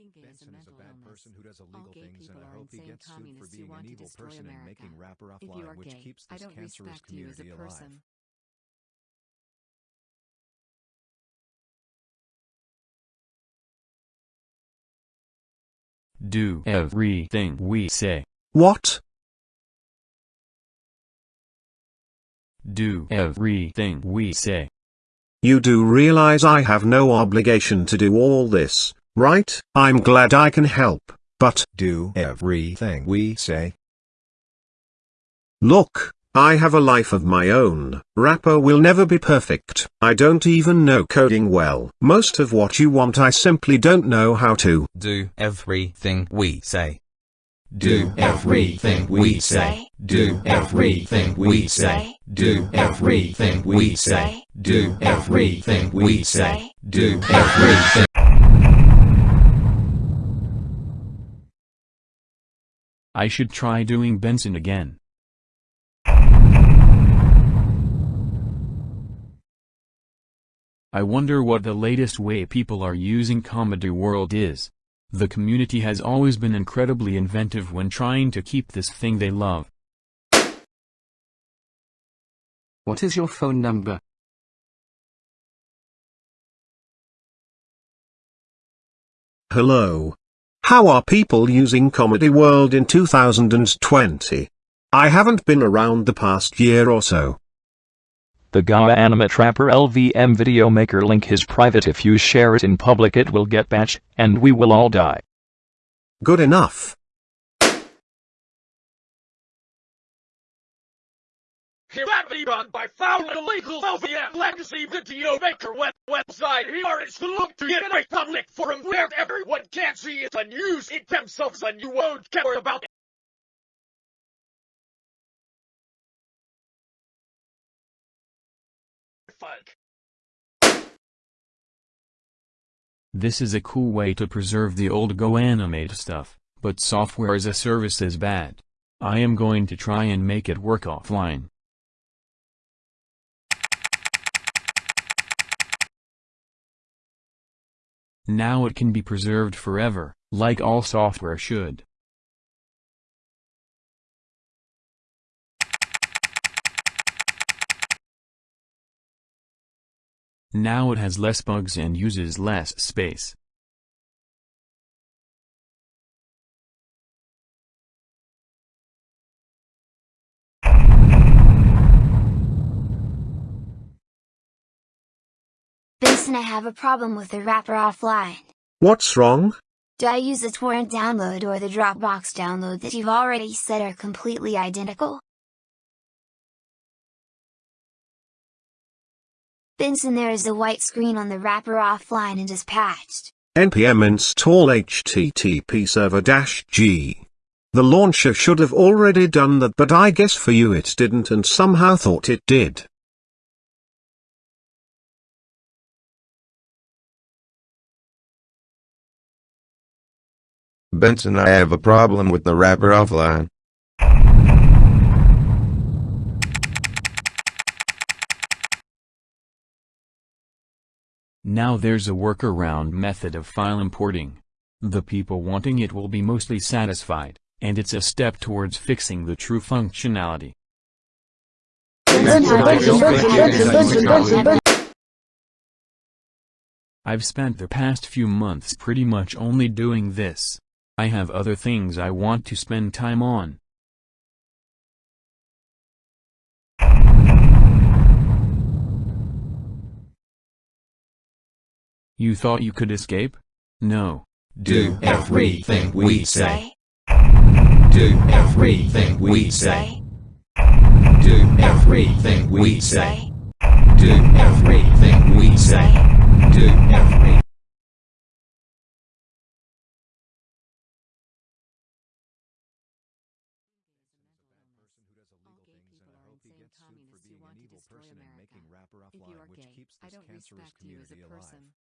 Being gay is a Benson is a bad illness. person who does illegal things and I hope he gets sued for being an evil destroy person and making Wrapper Offline are which gay, keeps this cancerous respect you as a community alive. Do everything we say. What? Do everything we say. You do realize I have no obligation to do all this, right? I'm glad I can help, but Do everything we say. look, I have a life of my own. Wrapper will never be perfect. I don't even know coding well. Most of what you want I simply don't know how to. Do everything we say. Do everything we say. Do everything we say. Do everything we say. Do everything we say. Do everything. I should try doing Benson again. I wonder what the latest way people are using Comedy World is. The community has always been incredibly inventive when trying to keep this thing they love. What is your phone number? Hello. How are people using Comedy World in 2020? I haven't been around the past year or so. The Go Animate Wrapper LVM video maker link is private if you share it in public it will get patched, and we will all die. Good enough. Humanity run by foul illegal LVM legacy video maker web website. Here is the look to get a public forum where everyone can see it and use it themselves and you won't care about it. This is a cool way to preserve the old Go Animate stuff, but software as a service is bad. I am going to try and make it work offline. Now it can be preserved forever, like all software should. Now it has less bugs and uses less space. Benson, I have a problem with the wrapper offline. What's wrong? Do I use the torrent download or the Dropbox download that you've already said are completely identical? Benson, there is a white screen on the wrapper offline and is patched. npm install http server g. The launcher should have already done that but I guess for you it didn't and somehow thought it did. Benson, I have a problem with the wrapper offline. Now there's a workaround method of file importing. The people wanting it will be mostly satisfied, and it's a step towards fixing the true functionality. I've spent the past few months pretty much only doing this. I have other things I want to spend time on. You thought you could escape? No. Do everything we say. Do everything we say. Do everything we say. Do everything we say. Do every. Things and people I are hope he gets sued for being an evil person and making Wrapper Offline are which gay, keeps this cancerous respect you as a community alive. person.